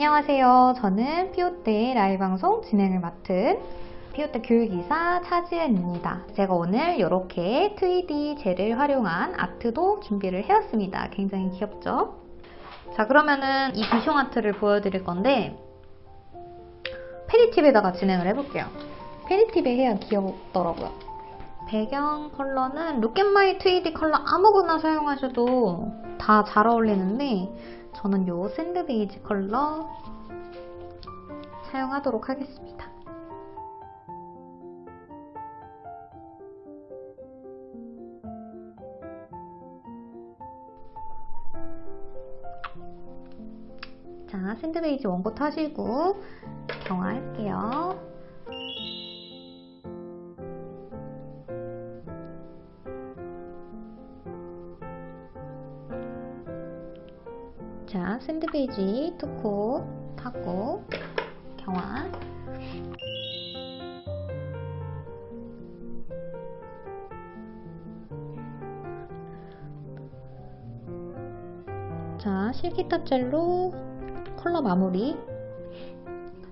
안녕하세요. 저는 피오떼 라이브 방송 진행을 맡은 피오떼 교육이사 차지은입니다. 제가 오늘 이렇게 2D 젤을 활용한 아트도 준비를 해왔습니다. 굉장히 귀엽죠? 자 그러면은 이 비숑 art를 보여드릴 건데 pedi tip에다가 진행을 해볼게요. pedi tip에 해야 귀엽더라고요. 배경 컬러는 룩앤마이 2D 컬러 아무거나 사용하셔도 다 잘 어울리는데 저는 요 샌드 베이지 컬러 사용하도록 하겠습니다. 자, 샌드 베이지 원고 하시고 경화할게요. 자, sand beige two coat 하고 경화. 자, silky top 젤로 컬러 마무리.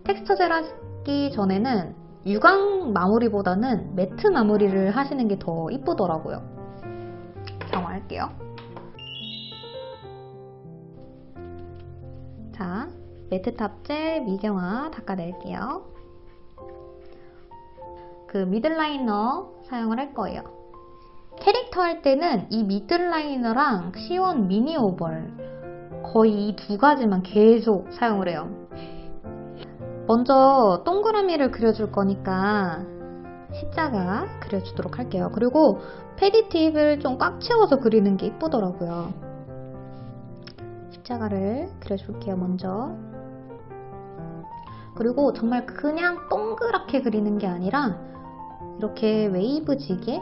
텍스처 젤 하기 전에는 유광 마무리보다는 matte 마무리를 하시는 게 더 이쁘더라고요. 경화할게요 자, matte top 젤 미경화 닦아낼게요. 그 middle liner 사용을 할 거예요. 캐릭터 할 때는 이 middle liner랑 시원 미니 oval 거의 이 두 가지만 계속 사용을 해요. 먼저 동그라미를 그려줄 거니까 십자가 그려주도록 할게요. 그리고 패디 팁을 좀 꽉 채워서 그리는 게 이쁘더라고요. 십자가를 그려줄게요 먼저 그리고 정말 그냥 동그랗게 그리는 게 아니라 이렇게 웨이브지게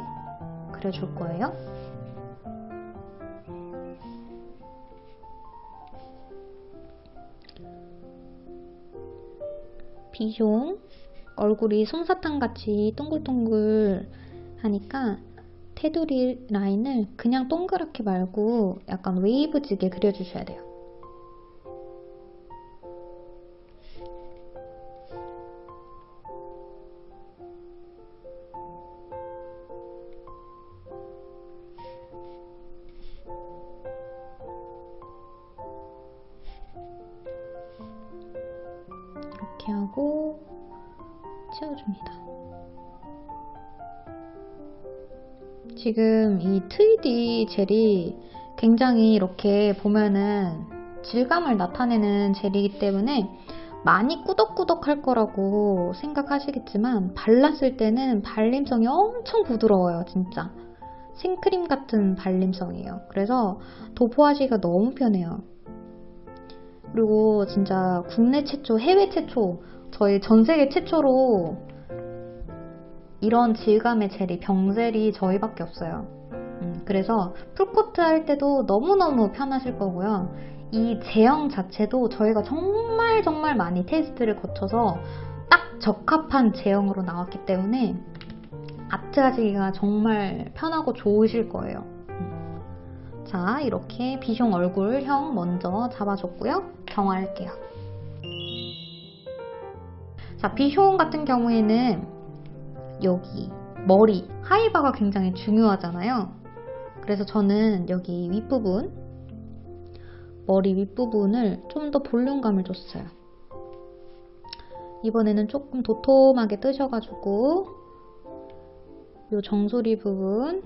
그려줄 거예요 비숑 얼굴이 솜사탕 같이 동글동글 하니까 테두리 라인을 그냥 동그랗게 말고 약간 웨이브지게 그려주셔야 돼요. 이렇게 하고 채워줍니다. 지금 이 2D 젤이 굉장히 이렇게 보면은 질감을 나타내는 젤이기 때문에 많이 꾸덕꾸덕 할 거라고 생각하시겠지만 발랐을 때는 발림성이 엄청 부드러워요 진짜. 생크림 같은 발림성이에요. 그래서 도포하기가 너무 편해요 그리고 진짜 국내 최초, 해외 최초 저희 전 세계 최초로 이런 질감의 젤이, 병젤이 저희밖에 없어요. 음, 그래서 풀코트 할 때도 너무너무 편하실 거고요. 이 제형 자체도 저희가 정말 정말 많이 테스트를 거쳐서 딱 적합한 제형으로 나왔기 때문에 아트 하시기가 정말 편하고 좋으실 거예요. 음. 자, 이렇게 비숑 얼굴형 먼저 잡아줬고요. 경화할게요. 자, 비숑 같은 경우에는 여기 머리, 하이바가 굉장히 중요하잖아요. 그래서 저는 여기 윗부분, 머리 윗부분을 좀 더 볼륨감을 줬어요. 이번에는 조금 도톰하게 뜨셔가지고 이 정수리 부분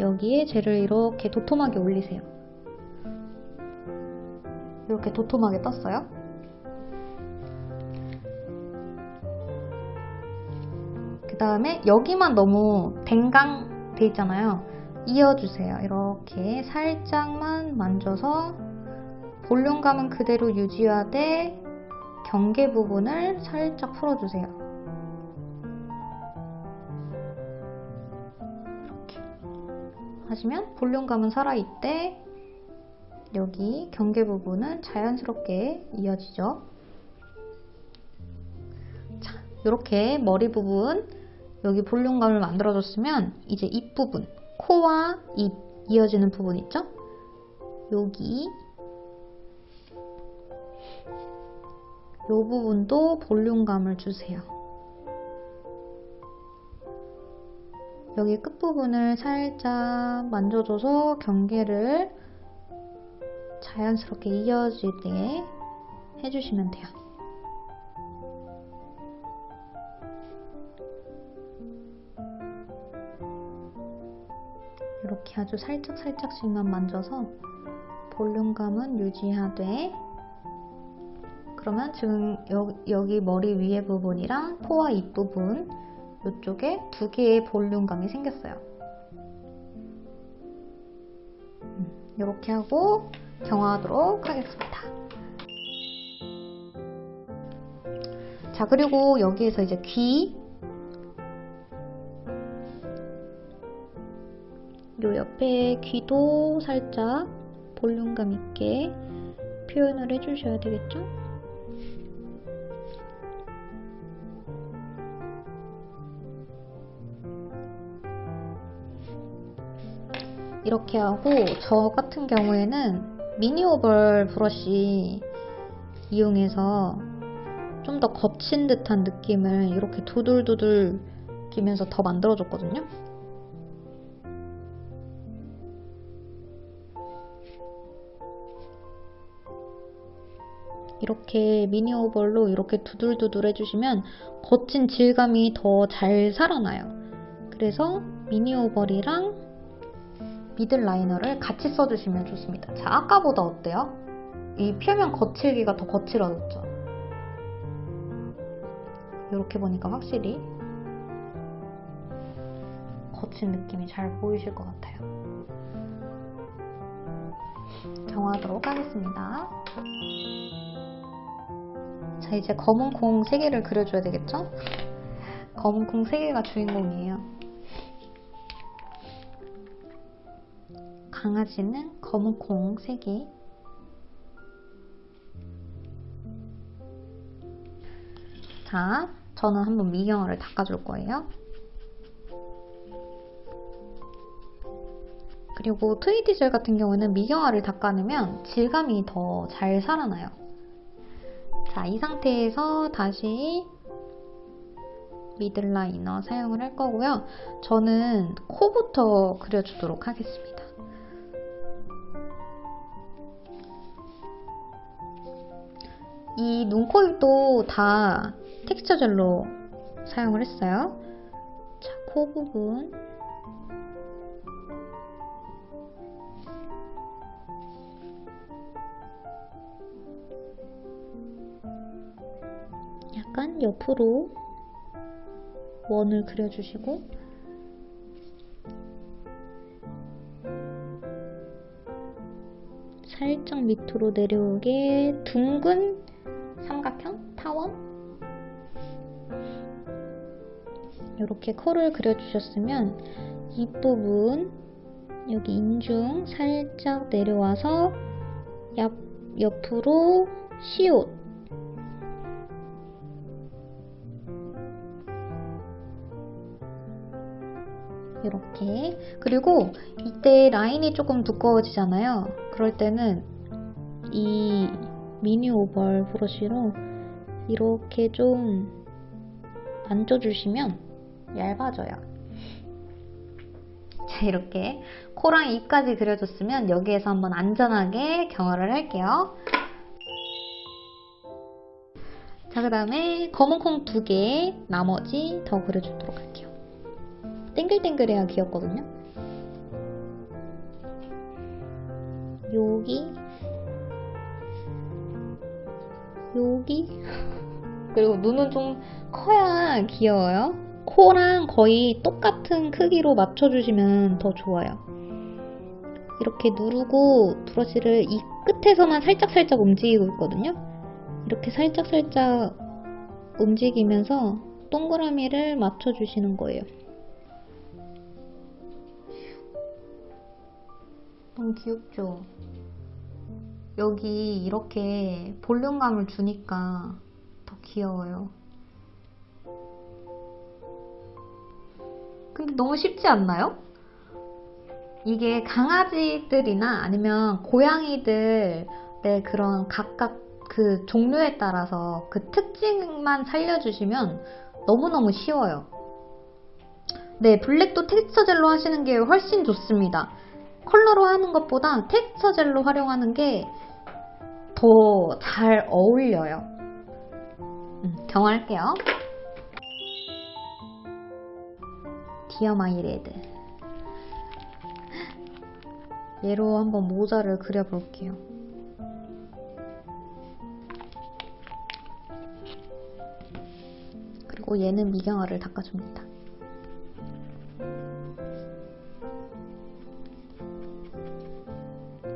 여기에 젤을 이렇게 도톰하게 올리세요. 이렇게 도톰하게 떴어요. 그 다음에 여기만 너무 댕강 돼 있잖아요. 이어주세요. 이렇게 살짝만 만져서 볼륨감은 그대로 유지하되 경계 부분을 살짝 풀어주세요. 하시면 볼륨감은 살아있대 여기 경계 부분은 자연스럽게 이어지죠. 자, 이렇게 머리 부분 여기 볼륨감을 만들어줬으면 이제 입 부분, 코와 입 이어지는 부분 있죠? 여기 이 부분도 볼륨감을 주세요. 여기 끝부분을 살짝 만져줘서 경계를 자연스럽게 이어지게 해주시면 돼요. 이렇게 아주 살짝 살짝씩만 만져서 볼륨감은 유지하되 그러면 지금 여, 기 머리 위에 부분이랑 코와 입 부분 이쪽에 두 개의 볼륨감이 생겼어요. 이렇게 음, 하고 경화하도록 하겠습니다. 자 그리고 여기에서 이제 귀 요 옆에 귀도 살짝 볼륨감 있게 표현을 해주셔야 되겠죠? 이렇게 하고 저 같은 경우에는 미니오벌 브러쉬 이용해서 좀 더 거친 듯한 느낌을 이렇게 두들두들 끼면서 더 만들어줬거든요. 이렇게 미니 오벌로 이렇게 두들두들 해주시면 거친 질감이 더 잘 살아나요. 그래서 미니 오벌이랑 미들 라이너를 같이 써주시면 좋습니다. 자, 아까보다 어때요? 이 표면 거칠기가 더 거칠어졌죠? 이렇게 보니까 확실히 거친 느낌이 잘 보이실 것 같아요. 정하도록 하겠습니다. 자, 이제 검은 콩 3개를 그려줘야 되겠죠? 검은 콩 3개가 주인공이에요. 강아지는 검은 콩 3개 자, 저는 한번 미경화를 닦아줄 거예요. 그리고 트위디젤 같은 경우는 미경화를 닦아내면 질감이 더 잘 살아나요. 자, 이 상태에서 다시 middle liner 사용을 할 거고요. 저는 코부터 그려주도록 하겠습니다. 이 눈, 코, 입도 다 텍스처 젤로 사용을 했어요. 자, 코 부분. 약간 옆으로 원을 그려주시고 살짝 밑으로 내려오게 둥근 이렇게 코를 그려주셨으면 입부분 여기 인중 살짝 내려와서 옆, 옆으로 시옷. 이렇게. 그리고 이때 라인이 조금 두꺼워지잖아요. 그럴 때는 이 미니 오벌 브러쉬로 이렇게 좀 만져주시면 얇아져요. 자 이렇게 코랑 입까지 그려줬으면 여기에서 한번 안전하게 경화를 할게요. 자 그 다음에 검은 콩 두 개 나머지 더 그려주도록 할게요. 땡글땡글해야 귀엽거든요. 여기 여기 그리고 눈은 좀 커야 귀여워요 코랑 거의 똑같은 크기로 맞춰주시면 더 좋아요 이렇게 누르고 브러쉬를 이 끝에서만 살짝살짝 움직이고 있거든요 이렇게 살짝살짝 움직이면서 동그라미를 맞춰주시는 거예요 너무 귀엽죠? 여기 이렇게 볼륨감을 주니까 더 귀여워요. 너무 쉽지 않나요? 이게 강아지들이나 아니면 고양이들의 그런 각각 그 종류에 따라서 그 특징만 살려주시면 너무너무 쉬워요. 네, 블랙도 텍스처 젤로 하시는 게 훨씬 좋습니다. 컬러로 하는 것보다 텍스처 젤로 활용하는 게 더 잘 어울려요. 음, 경화할게요. Dear My Red. 얘로 한번 모자를 그려볼게요. 그리고 얘는 미경화를 닦아줍니다.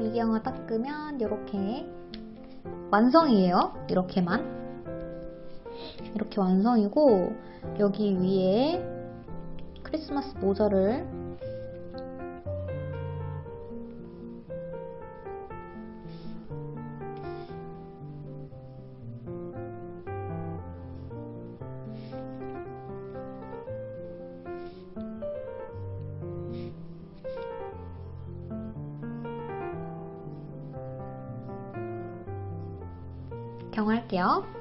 미경화 닦으면 이렇게 완성이에요. 이렇게만. 이렇게 완성이고 여기 위에 크리스마스 모자를 경할게요.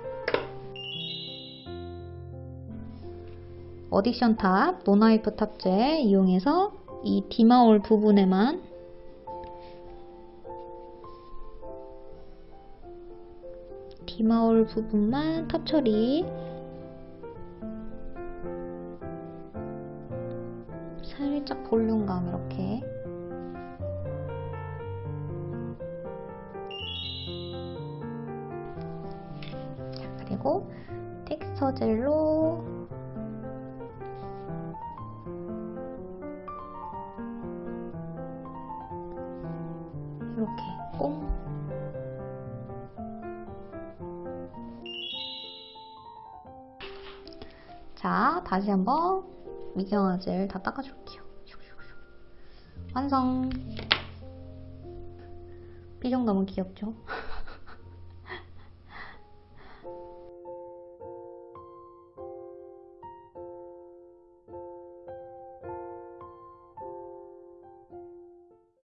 어딕션 탑, 노나이프 탑재 이용해서 이 디마올 부분에만 디마올 부분만 탑 처리 살짝 볼륨감 이렇게 자, 그리고 텍스처 젤로 자, 다시 한번 미경화젤 다 닦아줄게요. 완성! 삐정 너무 귀엽죠?